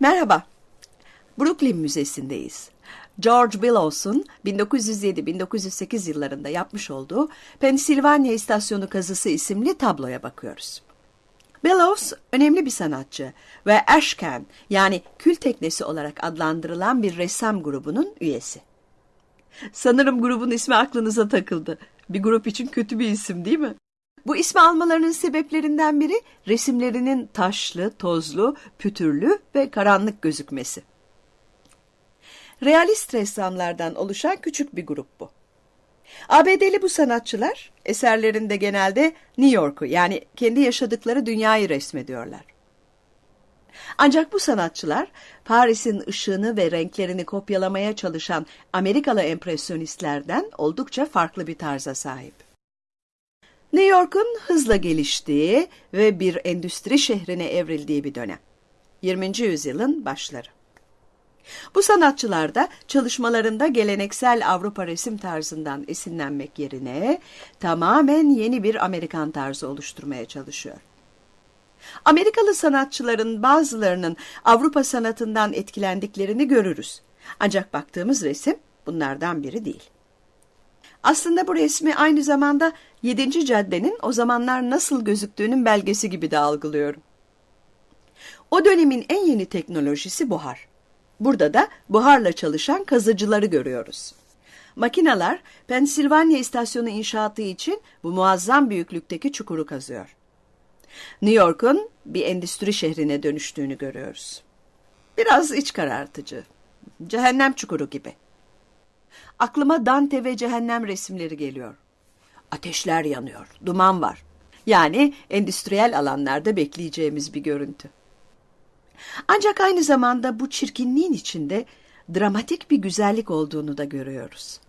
Merhaba. Brooklyn Müzesi'ndeyiz. George Billows'un 1907-1908 yıllarında yapmış olduğu Pensilvanya İstasyonu Kazısı isimli tabloya bakıyoruz. Bellows önemli bir sanatçı ve Ashcan yani kül teknesi olarak adlandırılan bir ressam grubunun üyesi. Sanırım grubun ismi aklınıza takıldı. Bir grup için kötü bir isim değil mi? Bu ismi almalarının sebeplerinden biri resimlerinin taşlı, tozlu, pütürlü ve karanlık gözükmesi. Realist ressamlardan oluşan küçük bir grup bu. ABD'li bu sanatçılar eserlerinde genelde New York'u yani kendi yaşadıkları dünyayı resmediyorlar. Ancak bu sanatçılar Paris'in ışığını ve renklerini kopyalamaya çalışan Amerikalı empresyonistlerden oldukça farklı bir tarza sahip. New York'un hızla geliştiği ve bir endüstri şehrine evrildiği bir dönem. 20. yüzyılın başları. Bu sanatçılar da çalışmalarında geleneksel Avrupa resim tarzından esinlenmek yerine tamamen yeni bir Amerikan tarzı oluşturmaya çalışıyor. Amerikalı sanatçıların bazılarının Avrupa sanatından etkilendiklerini görürüz. Ancak baktığımız resim bunlardan biri değil. Aslında bu resmi aynı zamanda 7. caddenin o zamanlar nasıl gözüktüğünün belgesi gibi de algılıyorum. O dönemin en yeni teknolojisi buhar. Burada da buharla çalışan kazıcıları görüyoruz. Makineler Pensilvanya istasyonu inşaatı için bu muazzam büyüklükteki çukuru kazıyor. New York'un bir endüstri şehrine dönüştüğünü görüyoruz. Biraz iç karartıcı. Cehennem çukuru gibi. Aklıma Dante ve cehennem resimleri geliyor. Ateşler yanıyor, duman var. Yani endüstriyel alanlarda bekleyeceğimiz bir görüntü. Ancak aynı zamanda bu çirkinliğin içinde dramatik bir güzellik olduğunu da görüyoruz.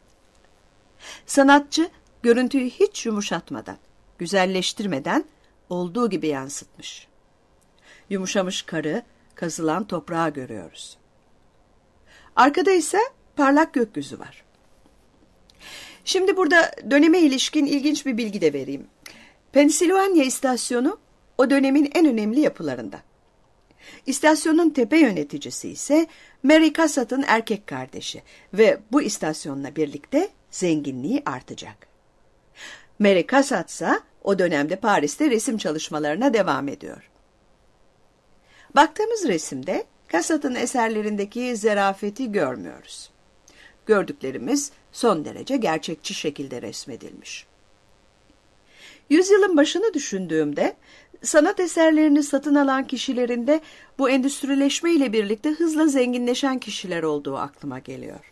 Sanatçı görüntüyü hiç yumuşatmadan, güzelleştirmeden olduğu gibi yansıtmış. Yumuşamış karı, kazılan toprağı görüyoruz. Arkada ise parlak gökyüzü var. Şimdi burada döneme ilişkin ilginç bir bilgi de vereyim. Pensilvanya istasyonu o dönemin en önemli yapılarından. İstasyonun tepe yöneticisi ise Mary Cassatt'ın erkek kardeşi ve bu istasyonla birlikte zenginliği artacak. Mary Cassatt ise o dönemde Paris'te resim çalışmalarına devam ediyor. Baktığımız resimde Cassatt'ın eserlerindeki zerafeti görmüyoruz. Gördüklerimiz son derece gerçekçi şekilde resmedilmiş. Yüzyılın başını düşündüğümde sanat eserlerini satın alan kişilerin de bu endüstrileşme ile birlikte hızla zenginleşen kişiler olduğu aklıma geliyor.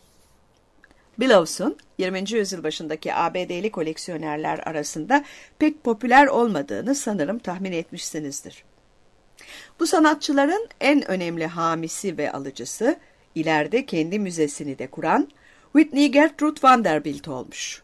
Billows'un 20. yüzyıl başındaki ABD'li koleksiyonerler arasında pek popüler olmadığını sanırım tahmin etmişsinizdir. Bu sanatçıların en önemli hamisi ve alıcısı, ileride kendi müzesini de kuran Whitney Gertrude Vanderbilt olmuş.